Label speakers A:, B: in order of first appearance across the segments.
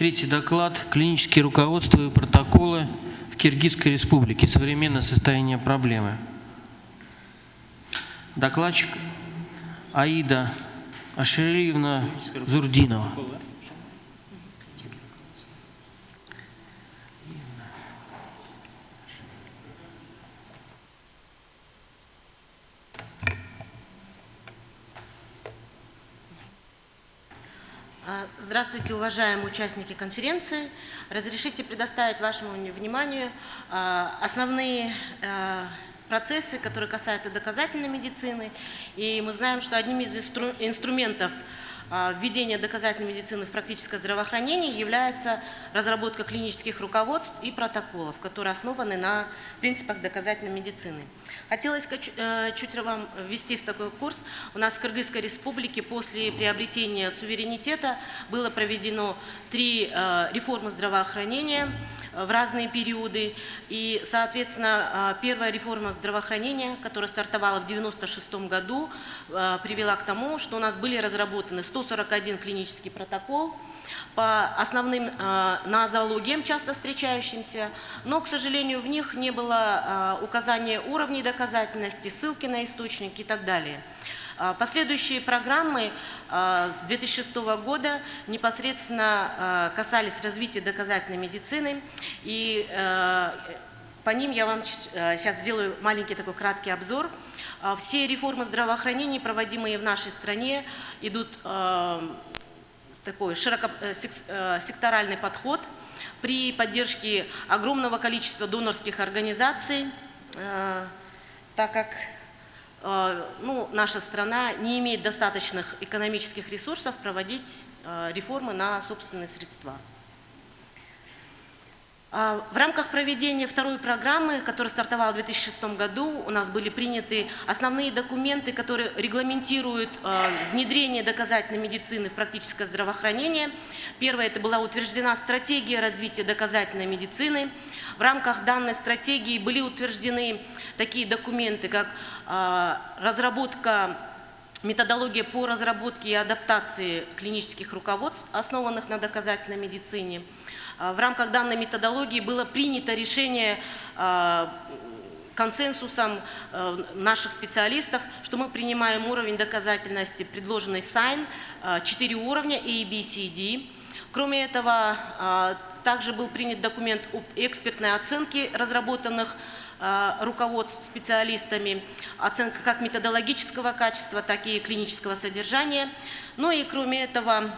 A: Третий доклад. Клинические руководства и протоколы в Киргизской республике. Современное состояние проблемы. Докладчик Аида Ашириевна Зурдинова.
B: Здравствуйте, уважаемые участники конференции. Разрешите предоставить вашему вниманию а, основные а, процессы, которые касаются доказательной медицины. И мы знаем, что одним из инстру- инструментов введения доказательной медицины в практическое здравоохранение является разработка клинических руководств и протоколов, которые основаны на принципах доказательной медицины. Хотелось э, чуть вам ввести в такой курс. У нас в Кыргызской республике после приобретения суверенитета было проведено три э, реформы здравоохранения в разные периоды. И, соответственно, э, первая реформа здравоохранения, которая стартовала в 1996 году, э, привела к тому, что у нас были разработаны 141 клинический протокол, по основным э, нозологиям, часто встречающимся, но, к сожалению, в них не было э, указания уровней доказательности, ссылки на источники и так далее. А Последующие программы э, с 2006 года непосредственно э, касались развития доказательной медицины, и по ним я вам сейчас сделаю маленький такой краткий обзор. А, Все реформы здравоохранения, проводимые в нашей стране, идут такой широко, э, э, секторальный подход при поддержке огромного количества донорских организаций, так как ну, наша страна не имеет достаточных экономических ресурсов проводить э, реформы на собственные средства. А, В рамках проведения второй программы, которая стартовала в 2006 году, у нас были приняты основные документы, которые регламентируют э, внедрение доказательной медицины в практическое здравоохранение. Первое, это была утверждена стратегия развития доказательной медицины. В рамках данной стратегии были утверждены такие документы, как э, разработка Методология по разработке и адаптации клинических руководств, основанных на доказательной медицине. А, В рамках данной методологии было принято решение а, консенсусом э, наших специалистов, что мы принимаем уровень доказательности, предложенный САЙН, э, 4 уровня A, B, C, D. Кроме этого, а, также был принят документ об экспертной оценке разработанных а, руководств специалистами, оценка как методологического качества, так и клинического содержания. Ну и кроме этого,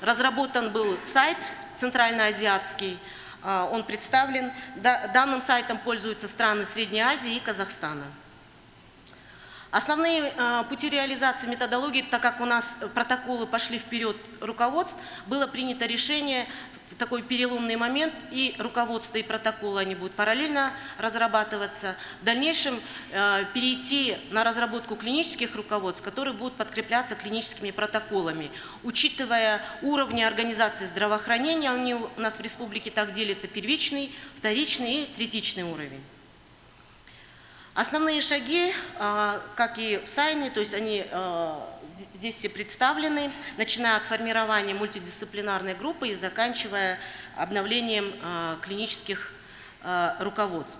B: разработан был сайт центральноазиатский, а, он представлен. Да- Данным сайтом пользуются страны Средней Азии и Казахстана. Основные э, пути реализации методологии, так как у нас протоколы пошли вперед руководств, было принято решение в такой переломный момент, и руководство, и протоколы они будут параллельно разрабатываться. В дальнейшем э, перейти на разработку клинических руководств, которые будут подкрепляться клиническими протоколами. Учитывая уровни организации здравоохранения, они у нас в республике так делятся первичный, вторичный и третичный уровень. Основные шаги, а, как и в Сайне, то есть они а, здесь все представлены, начиная от формирования мультидисциплинарной группы и заканчивая обновлением а, клинических руководств.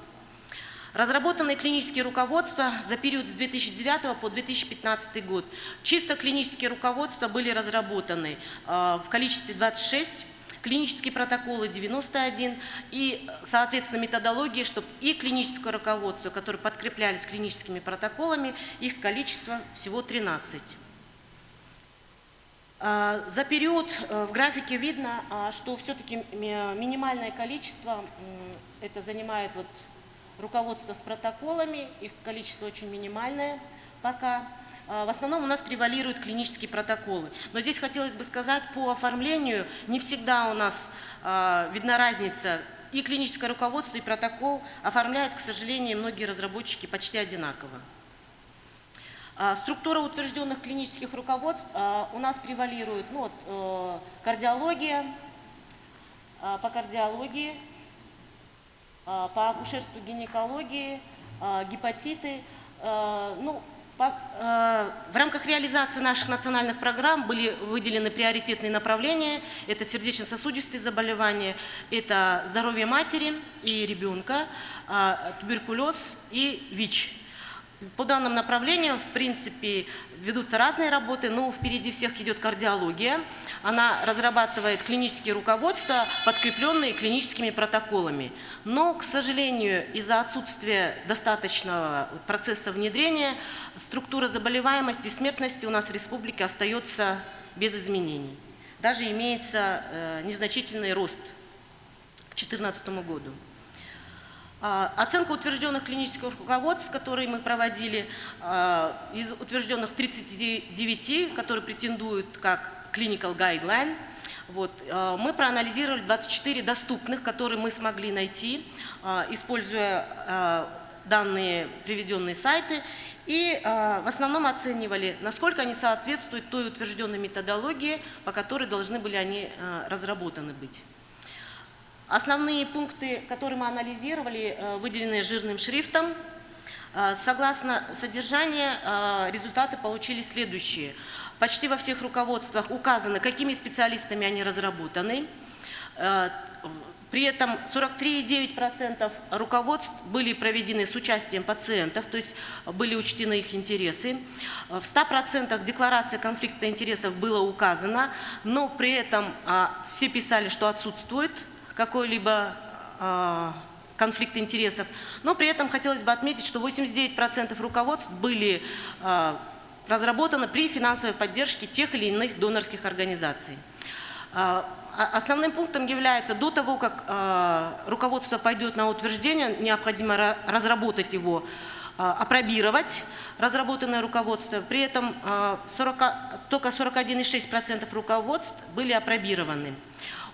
B: Разработанные клинические руководства за период с 2009 по 2015 год. Чисто клинические руководства были разработаны в количестве 26, клинические протоколы 91 и, соответственно, методологии, чтобы и клиническое руководство, которые подкреплялись клиническими протоколами, их количество всего 13. А, За период э, в графике видно, а, что все-таки минимальное количество, это занимает вот руководство с протоколами, их количество очень минимальное пока. А, В основном у нас превалируют клинические протоколы. Но здесь хотелось бы сказать, по оформлению не всегда у нас а, видна разница. И клиническое руководство, и протокол оформляют, к сожалению, многие разработчики почти одинаково. А, Структура утвержденных клинических руководств у нас превалирует ну, вот, э, кардиология, по кардиологии, по акушерству гинекологии, гепатиты. Ну, В рамках реализации наших национальных программ были выделены приоритетные направления. Это сердечно-сосудистые заболевания, это здоровье матери и ребенка, а, туберкулез и ВИЧ. По данным направлениям, в принципе, ведутся разные работы, но впереди всех идет кардиология. Она разрабатывает клинические руководства, подкрепленные клиническими протоколами. Но, к сожалению, из-за отсутствия достаточного процесса внедрения, структура заболеваемости и смертности у нас в республике остается без изменений. Даже имеется э, незначительный рост к 2014 году. А, Оценка утвержденных клинических руководств, которые мы проводили, а, из утвержденных 39, которые претендуют как clinical guideline, вот, а, мы проанализировали 24 доступных, которые мы смогли найти, используя данные приведенные сайты, и в основном оценивали, насколько они соответствуют той утвержденной методологии, по которой должны были они разработаны быть. Основные пункты, которые мы анализировали, э, выделены жирным шрифтом. Э, Согласно содержанию, э, результаты получили следующие. Почти во всех руководствах указано, какими специалистами они разработаны. При этом 43,9% руководств были проведены с участием пациентов, то есть были учтены их интересы. В 100% декларация конфликта интересов было указано, но при этом все писали, что отсутствует какой-либо а, конфликт интересов. Но при этом хотелось бы отметить, что 89% руководств были а, разработаны при финансовой поддержке тех или иных донорских организаций. А, Основным пунктом является, до того, как руководство пойдет на утверждение, необходимо ра- разработать его, апробировать разработанное руководство. При этом а, 40 только 41,6% руководств были апробированы.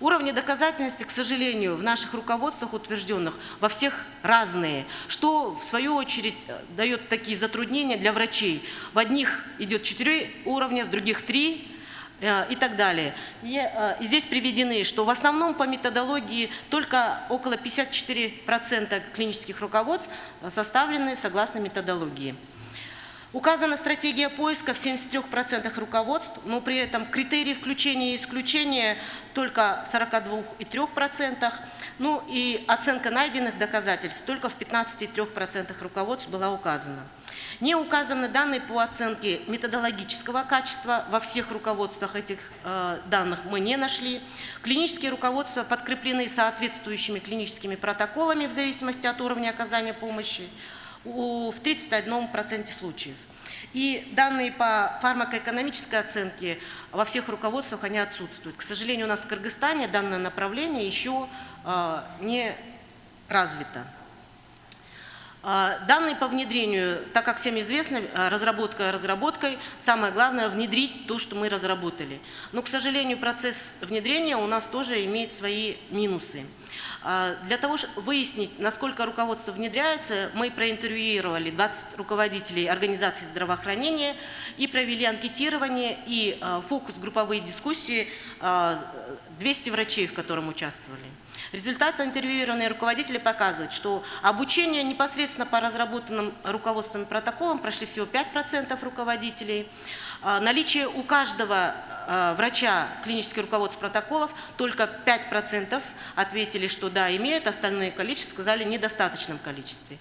B: Уровни доказательности, к сожалению, в наших руководствах утвержденных во всех разные, что в свою очередь э, дает такие затруднения для врачей. В одних идет 4 уровня, в других 3 э, и так далее. Э, и здесь приведены, что в основном по методологии только около 54% клинических руководств составлены согласно методологии. Указана стратегия поиска в 73% руководств, но при этом критерии включения и исключения только в 42,3%, ну и оценка найденных доказательств только в 15,3% руководств была указана. Не указаны данные по оценке методологического качества, во всех руководствах этих э, данных мы не нашли. Клинические руководства подкреплены соответствующими клиническими протоколами в зависимости от уровня оказания помощи в 31% случаев. И данные по фармакоэкономической оценке во всех руководствах они отсутствуют. К сожалению, у нас в Кыргызстане данное направление еще э, не развито. А, Данные по внедрению, так как всем известно, а, разработка разработкой, самое главное внедрить то, что мы разработали. Но, к сожалению, процесс внедрения у нас тоже имеет свои минусы. А, Для того, чтобы выяснить, насколько руководство внедряется, мы проинтервьюировали 20 руководителей организаций здравоохранения и провели анкетирование и фокус-групповые дискуссии а, 200 врачей, в котором участвовали. Результаты интервьюированные руководители показывают, что обучение непосредственно по разработанным руководственным протоколам прошли всего 5% руководителей. А, Наличие у каждого а, врача клинических руководств протоколов только 5% ответили, что да, имеют, остальное количество сказали недостаточном количестве.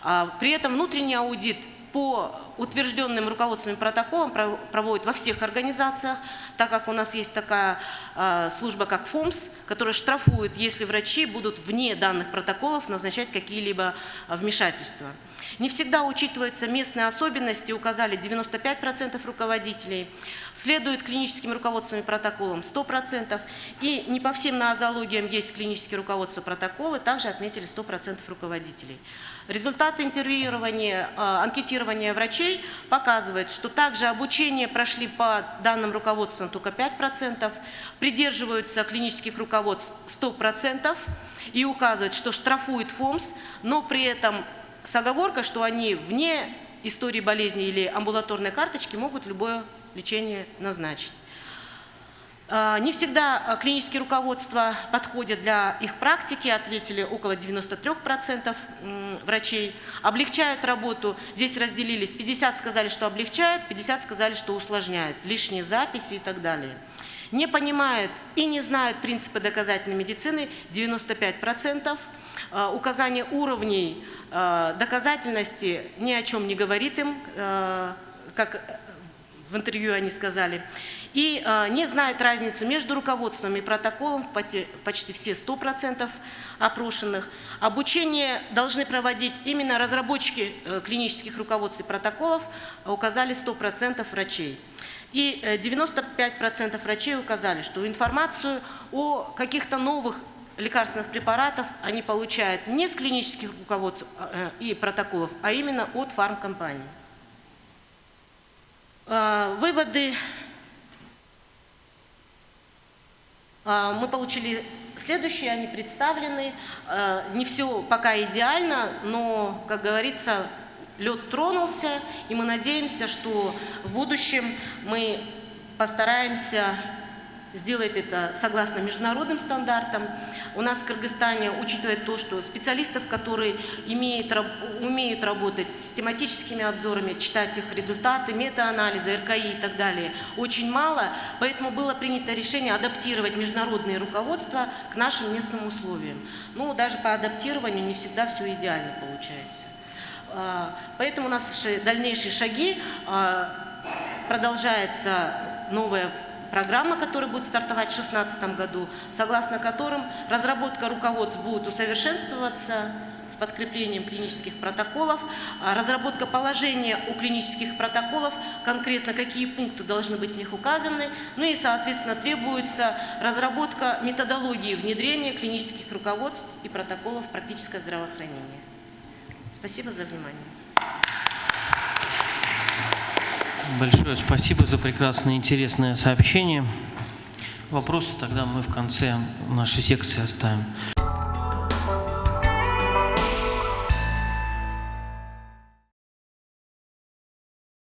B: А, При этом внутренний аудит по утвержденным руководственным протоколам пров- проводят во всех организациях, так как у нас есть такая а, служба, как ФОМС, которая штрафует, если врачи будут вне данных протоколов назначать какие-либо а, вмешательства. Не всегда учитываются местные особенности, указали 95% руководителей. Следует клиническим руководственным протоколам 100%. И не по всем нозологиям есть клинические руководства протоколы, также отметили 100% руководителей. Результаты интервьюирования, э, анкетирования врачей показывают, что также обучение прошли по данным руководствам только 5%, придерживаются клинических руководств 100% и указывают, что штрафует ФОМС, но при этом с оговоркой, что они вне истории болезни или амбулаторной карточки могут любое лечение назначить. А, Не всегда а, клинические руководства подходят для их практики, ответили около 93% м, врачей. Облегчают работу, здесь разделились, 50 сказали, что облегчают, 50 сказали, что усложняют, лишние записи и так далее. Не понимают и не знают принципы доказательной медицины 95%. А, Указание уровней доказательности ни о чем не говорит им, как в интервью они сказали, и а, не знают разницу между руководством и протоколом, почти все 100% опрошенных. Обучение должны проводить именно разработчики э, клинических руководств и протоколов, а указали 100% врачей. И э, 95% врачей указали, что информацию о каких-то новых лекарственных препаратов они получают не с клинических руководств э, и протоколов, а именно от фармкомпаний. А, Выводы а, мы получили следующие, они представлены. А, Не все пока идеально, но, как говорится, лед тронулся, и мы надеемся, что в будущем мы постараемся сделать это согласно международным стандартам. У нас в Кыргызстане, учитывая то, что специалистов, которые имеют, умеют работать с тематическими обзорами, читать их результаты, метаанализы, РКИ и так далее, очень мало, поэтому было принято решение адаптировать международные руководства к нашим местным условиям. Но даже по адаптированию не всегда все идеально получается. А, Поэтому у нас ши- дальнейшие шаги а, продолжается новая программа, которая будет стартовать в 2016 году, согласно которым разработка руководств будет усовершенствоваться с подкреплением клинических протоколов, а разработка положения у клинических протоколов, конкретно какие пункты должны быть в них указаны, ну и, соответственно, требуется разработка методологии внедрения клинических руководств и протоколов в практическое здравоохранение. Спасибо за внимание.
A: Большое спасибо за прекрасное интересное сообщение. Вопросы тогда мы в конце нашей секции оставим.